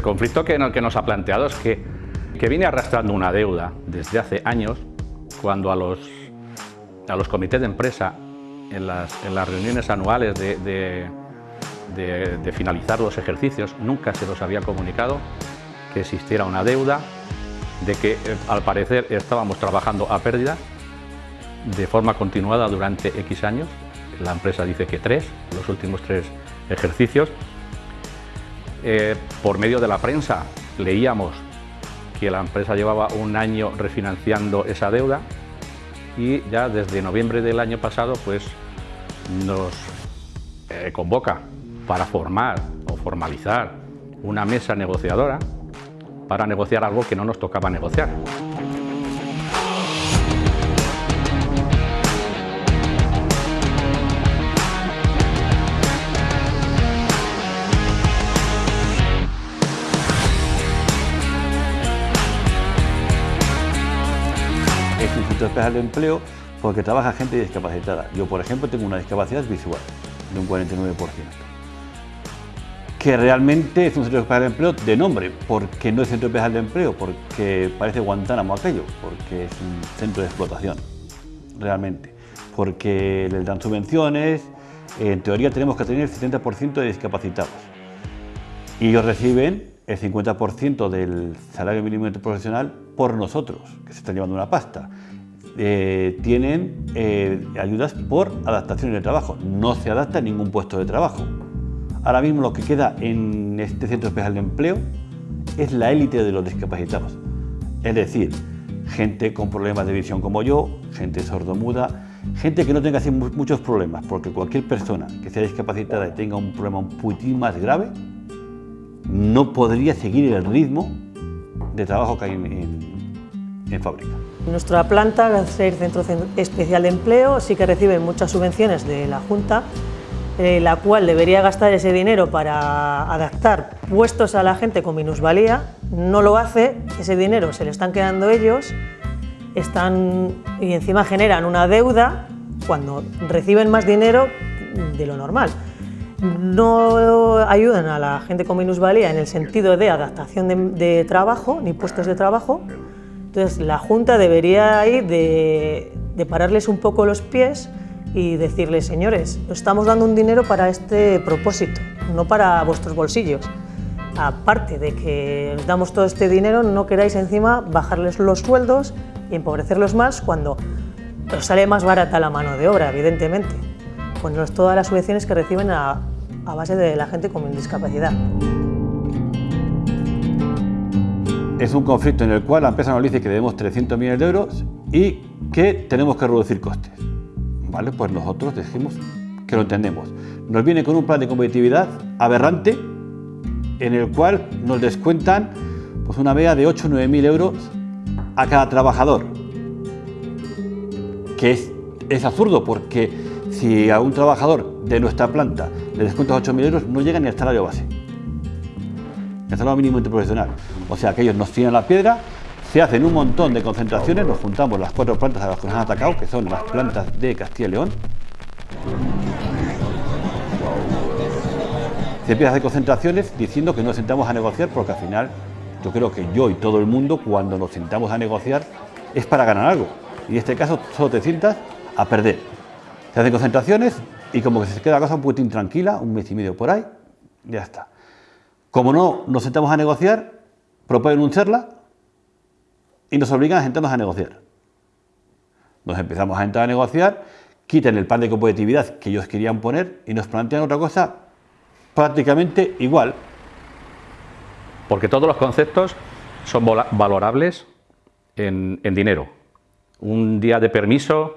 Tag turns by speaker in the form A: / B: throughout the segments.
A: el conflicto que, nos ha planteado es que, que viene arrastrando una deuda desde hace años, cuando a los, a los comités de empresa, en las, reuniones anuales de, de finalizar los ejercicios, nunca se los había comunicado que existiera una deuda, de que eh, al parecer estábamos trabajando a pérdida de forma continuada durante X años, la empresa dice que tres, los últimos tres ejercicios. Eh, por medio de la prensa leíamos que la empresa llevaba un año refinanciando esa deuda y ya desde noviembre del año pasado pues nos eh, convoca para formar o formalizar una mesa negociadora para negociar algo que no nos tocaba negociar.
B: Es un centro especial de empleo porque trabaja gente discapacitada. Yo, por ejemplo, tengo una discapacidad visual de un 49%. Que realmente es un centro especial de empleo de nombre, porque no es centro especial de empleo, porque parece Guantánamo aquello, porque es un centro de explotación, realmente. Porque les dan subvenciones, en teoría tenemos que tener el 70% de discapacitados. Y ellos reciben el 50% del salario mínimo interprofesional por nosotros, que se están llevando una pasta. Eh, tienen eh, ayudas por adaptación de trabajo, no se adapta a ningún puesto de trabajo. Ahora mismo lo que queda en este centro especial de empleo es la élite de los discapacitados, es decir, gente con problemas de visión como yo, gente sordomuda, gente que no tenga así muchos problemas, porque cualquier persona que sea discapacitada y tenga un problema un poquitín más grave, no podría seguir el ritmo de trabajo que hay en, en, en fábrica.
C: Nuestra planta, al ser centro especial de empleo, sí que recibe muchas subvenciones de la Junta, eh, la cual debería gastar ese dinero para adaptar puestos a la gente con minusvalía, no lo hace, ese dinero se lo están quedando ellos, están, y encima generan una deuda cuando reciben más dinero de lo normal no ayudan a la gente con minusvalía en el sentido de adaptación de, de trabajo, ni puestos de trabajo. Entonces la Junta debería ir de, pararles un poco los pies y decirles, señores, os estamos dando un dinero para este propósito, no para vuestros bolsillos. Aparte de que os damos todo este dinero, no queráis encima bajarles los sueldos y empobrecerlos más cuando os sale más barata la mano de obra, evidentemente con todas las subvenciones que reciben a base de la gente con discapacidad.
B: Es un conflicto en el cual la empresa nos dice que debemos 300 millones de euros y que tenemos que reducir costes. ¿Vale? Pues nosotros decimos que lo entendemos. Nos viene con un plan de competitividad aberrante en el cual nos descuentan pues una media de 8 o 9 mil euros a cada trabajador. Que es, absurdo porque si a un trabajador de nuestra planta le descuentas 8.000 euros, no llega ni al salario base, el mínimo interprofesional. O sea que ellos nos tiran la piedra, se hacen un montón de concentraciones, nos juntamos las cuatro plantas a las que nos han atacado, que son las plantas de Castilla y León. Se empieza a hacer concentraciones diciendo que nos sentamos a negociar porque al final yo creo que yo y todo el mundo cuando nos sentamos a negociar es para ganar algo. Y en este caso solo te sientas a perder. Se hacen concentraciones y como que se queda la cosa un poquitín tranquila, un mes y medio por ahí, ya está. Como no nos sentamos a negociar, proponen un charla y nos obligan a sentarnos a negociar. Nos empezamos a sentar a negociar, quitan el plan de competitividad que ellos querían poner y nos plantean otra cosa prácticamente igual.
A: Porque todos los conceptos son valorables en, dinero. Un día de permiso,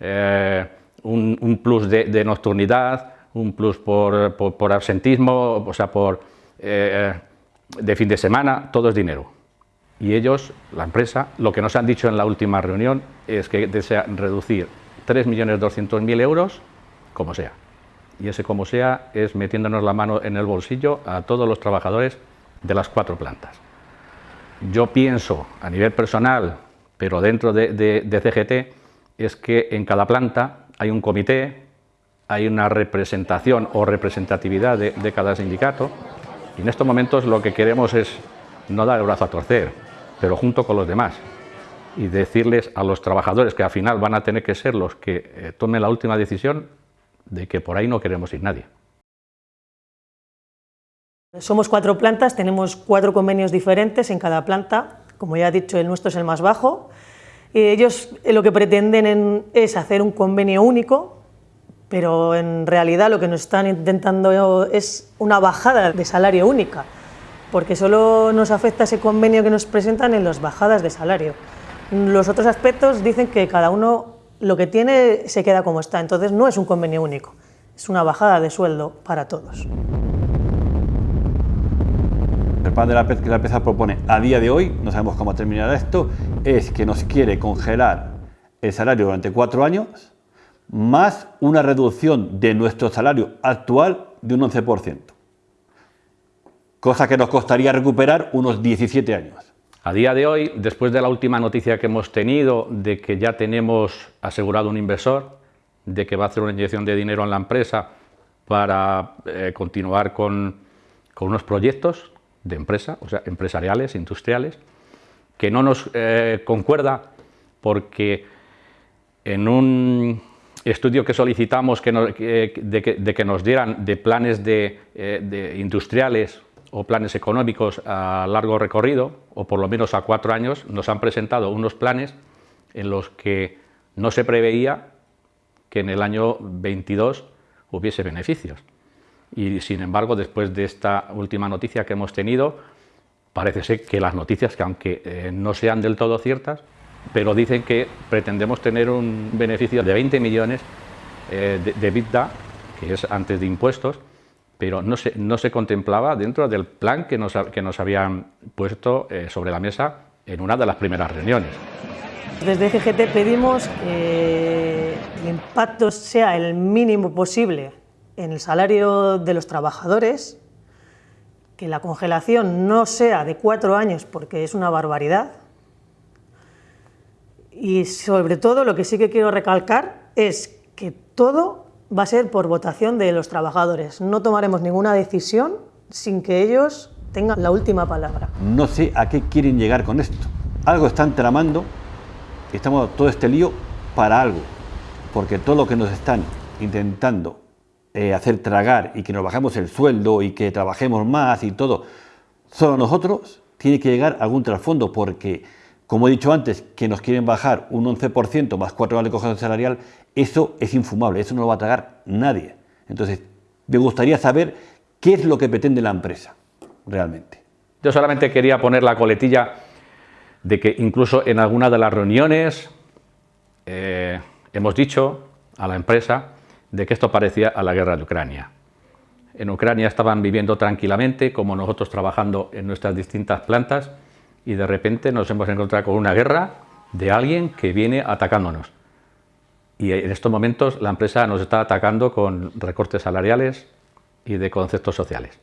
A: eh, un, plus de, nocturnidad, un plus por, por, por absentismo, o sea, por, eh, de fin de semana, todo es dinero. Y ellos, la empresa, lo que nos han dicho en la última reunión es que desean reducir 3.200.000 euros como sea. Y ese como sea es metiéndonos la mano en el bolsillo a todos los trabajadores de las cuatro plantas. Yo pienso a nivel personal, pero dentro de, CGT, es que en cada planta hay un comité, hay una representación o representatividad de cada sindicato Y en estos momentos lo que queremos es no dar el brazo a torcer, pero junto con los demás. Y decirles a los trabajadores que al final van a tener que ser los que eh, tomen la última decisión de que por ahí no queremos ir nadie.
C: Somos cuatro plantas, tenemos cuatro convenios diferentes en cada planta, como ya he dicho, el nuestro es el más bajo. Ellos eh, lo que pretenden es hacer un convenio único, pero en realidad lo que nos están intentando es una bajada de salario única, porque solo nos afecta ese convenio que nos presentan en las bajadas de salario. Los otros aspectos dicen que cada uno lo que tiene se queda como está, entonces no es un convenio único, es una bajada de sueldo para todos.
B: El plan de la que la empresa propone a día de hoy, no sabemos cómo terminará esto, es que nos quiere congelar el salario durante cuatro años, más una reducción de nuestro salario actual de un 11%, cosa que nos costaría recuperar unos 17 años.
A: A día de hoy, después de la última noticia que hemos tenido de que ya tenemos asegurado un inversor, de que va a hacer una inyección de dinero en la empresa para eh, continuar con, unos proyectos de empresa, o sea, empresariales, industriales, que no nos eh, concuerda porque en un estudio que solicitamos que de, que, nos dieran de planes eh, de industriales o planes económicos a largo recorrido, o por lo menos a cuatro años, nos han presentado unos planes en los que no se preveía que en el año 22 hubiese beneficios. Y sin embargo, después de esta última noticia que hemos tenido, parece ser que las noticias, que aunque eh, no sean del todo ciertas, pero dicen que pretendemos tener un beneficio de 20 millones eh, de, de que es antes de impuestos, pero no se, no se contemplaba dentro del plan que nos, que nos habían puesto eh, sobre la mesa en una de las primeras reuniones.
C: Desde GGT pedimos que el impacto sea el mínimo posible en el salario de los trabajadores, que la congelación no sea de cuatro años porque es una barbaridad, y sobre todo lo que sí que quiero recalcar es que todo va a ser por votación de los trabajadores. No tomaremos ninguna decisión sin que ellos tengan la última palabra.
B: No sé a qué quieren llegar con esto. Algo están tramando, estamos todo este lío para algo, porque todo lo que nos están intentando eh, hacer tragar y que nos bajemos el sueldo y que trabajemos más y todo, solo nosotros, tiene que llegar algún trasfondo, porque como he dicho antes, que nos quieren bajar un 11% más 4 años de cojación salarial, eso es infumable, eso no lo va a tragar nadie. Entonces, me gustaría saber qué es lo que pretende la empresa realmente.
A: Yo solamente quería poner la coletilla de que incluso en alguna de las reuniones eh, hemos dicho a la empresa de que esto parecía a la guerra de Ucrania. En Ucrania estaban viviendo tranquilamente, como nosotros trabajando en nuestras distintas plantas, y de repente nos hemos encontrado con una guerra de alguien que viene atacándonos. Y en estos momentos la empresa nos está atacando con recortes salariales y de conceptos sociales.